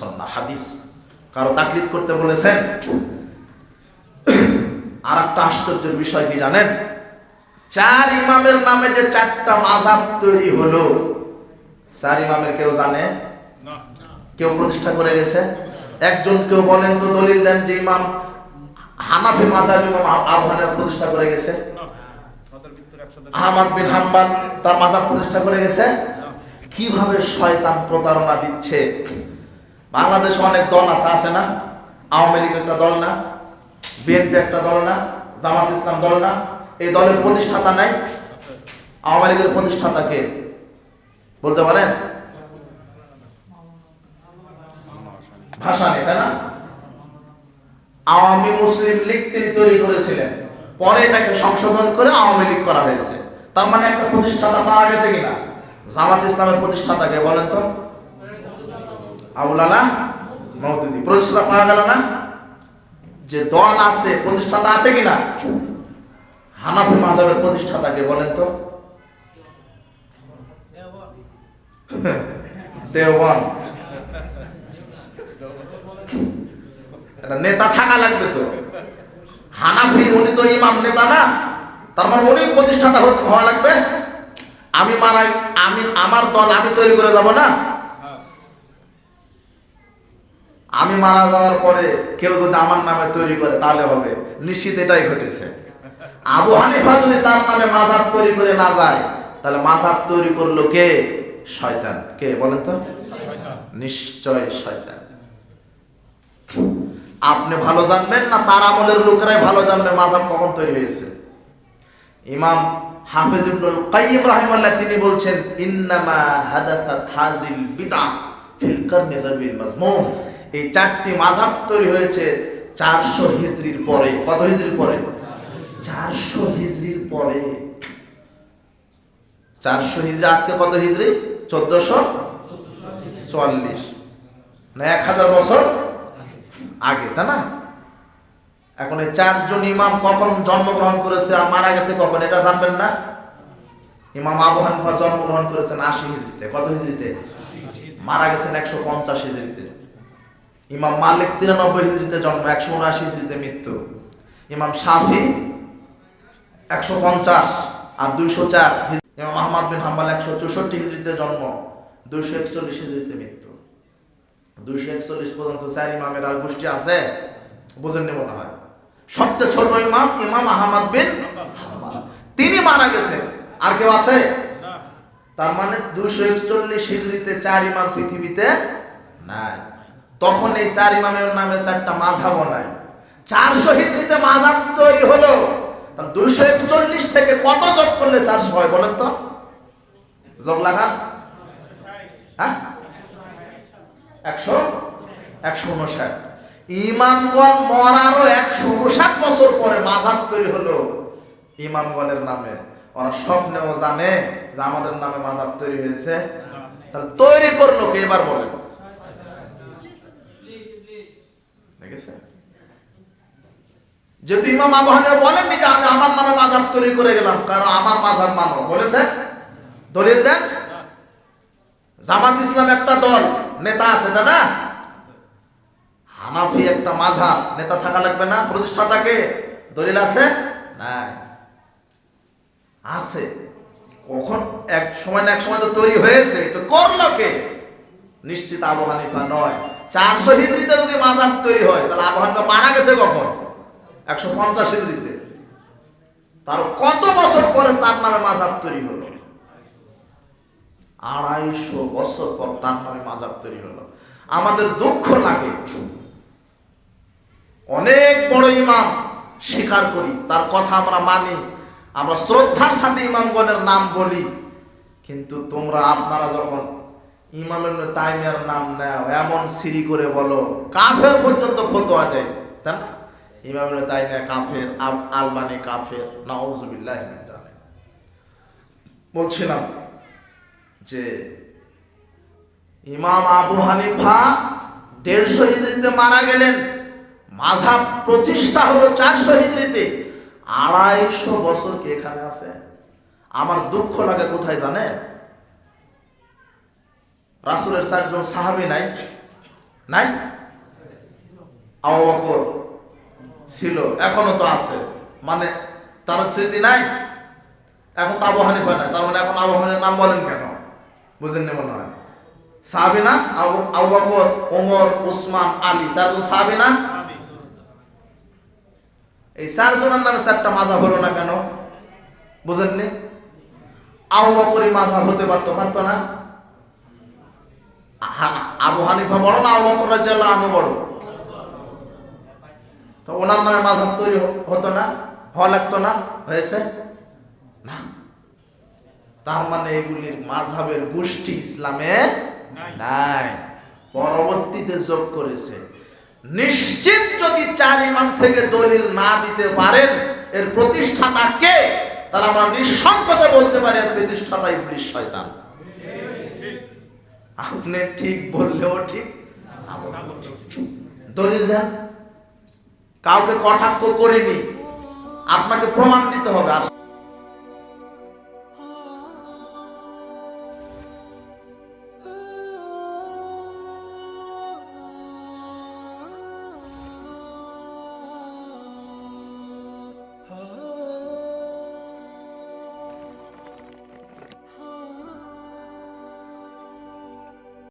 সন্না হাদিস। কারও তাকলিদ করতে বলেছেন? আর একটা আশ্চর্যের বিষয় কি জানেন? চার ইমামের নামে যে চারটা মাঝাব তৈরি হলো চার ইমামের কেউ জানে? কেউ প্রতিষ্ঠা করে গেছে একজন কেউ বলেন তো দলিল দেন যে ইমাম হানাফি মাঝাব ইমাম আবহানের প্রতিষ্ঠা করে গেছে। আহমদ বিন হাম্বাল তার মাজাব প্রতিষ্ঠা করে গেছে? কীভাবে শয়তান প্রতারণা দিচ্ছে? বাংলাদেশে অনেক দল আছে আছে না? আওয়ামী লীগ একটা দল না, বিএনপি একটা দল না, জামাত ইসলাম দল না। এই দলের প্রতিষ্ঠাতা নাই। আওয়ামী লীগের প্রতিষ্ঠাতা কে? বলতে পারেন? ভাষা নেই তাই না? আওয়ামী মুসলিম লীগ তিনি তৈরি করেছিলেন। পরে এটাকে সংশোধন করে আওয়ামী লীগ করা হয়েছে। তার মানে একটা প্রতিষ্ঠাতা পাওয়া গেছে কিনা? জামাত ইসলামের প্রতিষ্ঠাতাকে বলেন তো? আবুল আলা মৌদুদি প্রতিষ্ঠাতা পাওয়া গেল না? যে দল আছে, প্রতিষ্ঠাতা আছে কিনা? হানাফি মাঝাবের প্রতিষ্ঠাতাকে বলেন তো। একটা নেতা থাকা লাগবে তো। হানাফি, উনি তো ইমাম নেতা না। তার মানে উনি প্রতিষ্ঠাতা হওয়া লাগবে। আমি মারাই, আমি, আমার দল আমি তৈরি করে যাব না? আমি মারা যাওয়ার পরে কেউ যদি আমার নামে তৈরি করে, তাহলে হবে। নিশ্চিত এটাই ঘটেছে। আবু হানিফা যদি তার নামে মাঝাব তৈরি করে না যায়, তাহলে মাঝাব তৈরি করল কে? শয়তান। কে বলেন তো? নিশ্চয় শয়তান। আপনি ভালো জানবেন না, তার আমলের লোকেরাই ভালো জানবে মাঝাব কখন তৈরি হয়েছে। ইমাম হাফিজ তিনি বলছেন, ইন্নামা হাজিল বিদআ ফিল এই চারটি মাযহাব তৈরি হয়েছে চারশো হিজড়ির পরে। কত হিজড়ির পরে? চারশো হিজড়ির পরে। 400 হিজরি, আজকে কত হিজরি? 1444 না 1000 বছর আগে, তাই না? এখন এই চারজন ইমাম কখন জন্মগ্রহণ করেছে আর মারা গেছে কখন, এটা জানবেন না? ইমাম আবু হানিফা জন্মগ্রহণ করেছেন আশি হিজড়িতে কত হিজড়িতে মারা গেছেন একশো পঞ্চাশ হিজড়িতে ইমাম মালিক তিরানব্বই হিজড়িতে জন্ম একশো উনআশি হিজড়িতে মৃত্যু। ইমাম শাফি একশো পঞ্চাশ আর দুইশো চার ইমাম আহমদ বিন হাম্বাল একশো চৌষট্টি হিজড়িতে জন্ম দুইশো একচল্লিশ হিজড়িতে মৃত্যু। দুইশো একচল্লিশ পর্যন্ত চার ইমামের আর গোষ্ঠী আছে? বুঝেননি মনে হয়। সবচেয়ে ছোট ইমাম ইমাম আহমদ বিন তিনি মারা গেছেন আর কেউ আছে? তার মানে দুইশো একচল্লিশ হিজড়িতে চার ইমাম পৃথিবীতে নাই। তখন এই চার ইমামের নামে চারটা মাঝাব নাই। চারশো হিজড়িতে মাঝাব তৈরি হলো। দুইশো একচল্লিশ থেকে কত যোগ করলে চারশো হয় বলেন তো? যোগ লাগান। হ্যাঁ? একশো? একশো উনষাট ইমামগণ মরারও একশো উনষাট বছর পরে মাঝাব তৈরি হলো ইমামগণের নামে। ওরা স্বপ্নেও জানে যে আমাদের নামে মাঝাব তৈরি হয়েছে। তাহলে তৈরি করল কে? এবার বলেন। যেহেতু ইমাম আবহানে বলেননি যে আমি আমার নামে মাঝাব তৈরি করে গেলাম, কারণ আমার মাঝাব মানো। বলেছে? দলিল দেন? জামাত ইসলাম একটা দল, নেতা আছে না? হানাফি একটা মাঝাব নেতা থাকা লাগবে না। প্রতিষ্ঠাতাকে দলিল আছে? নাই। আছে। কখন? এক সময় না এক সময় তো তৈরি হয়েছে। তো করল কে? নিশ্চিত আবু হানিফা নয়। চারশো হিজড়িতে যদি মাঝাব তৈরি হয়, তাহলে আবু হানিফা মারা গেছে কখন? একশো পঞ্চাশ হিজড়িতে তার কত বছর পরে তার নামে মাঝাব তৈরি হলো? আড়াইশো বছর পর তার নামে মাঝাব তৈরি হলো। আমাদের দুঃখ লাগে। অনেক বড় ইমাম স্বীকার করি, তার কথা আমরা মানি, আমরা শ্রদ্ধার সাথে ইমামগণের নাম বলি, কিন্তু তোমরা আপনারা যখন ইমাম ইবনে তাইমিয়ার নাম নেও, এমন সিরি করে বলো, কাফের পর্যন্ত ফতোয়া দেয়, তাই না? ইমাম তাইমিয়া কাফের আলবানি কাফের, নাউজুবিল্লাহ বলছিলাম যে ইমাম আবু হানিফা দেড়শো হিজড়িতে মারা গেলেন। মাঝাব প্রতিষ্ঠা হলো চারশো হিজড়িতে। আড়াইশো বছর কি এখানে আছে? আমার দুঃখ লাগে, কোথায় জানে রাসুলের চারজন সাহাবি নাই? নাই? আবু বকর। ছিল এখনও তো আছে। মানে তার স্মৃতি নাই, এখন তো আবু হানিফা নাই। তার মানে এখন আবু হানিফার নাম বলেন কেন? বুঝেন না মনে হয়। সাহাবি না? আবু ওমর, উসমান, আলী চারজন সাহাবি না? এই চারজনের নামে চারটা মাঝাব হলো না কেন? বুঝেননি আবু মাঝাব হতে পারতো পারতো না? হা- আবু হানিফা বড় না? আবু বকর রাজিয়াল্লাহু আনহু বড়? তো ওনার নামে মাঝাব তৈরি হতো না হওয়া লাগতো না হয়েছে? না। তার মানে এগুলির মাঝাবের গোষ্ঠী ইসলামে নাই। পরবর্তীতে যোগ করেছে। নিশ্চিত যদি চার ইমাম থেকে দলিল না দিতে পারেন এর প্রতিষ্ঠাতা কে? তাহলে আমরা নিঃসংকোচে বলতে পারি এর প্রতিষ্ঠাতা ইবলিশ শয়তান। আপনি ঠিক বললেও ঠিক বললেও ঠিক। দলিল দেন। কাউকে কটাক্ষ করিনি। আপনাকে প্রমাণ দিতে হবে।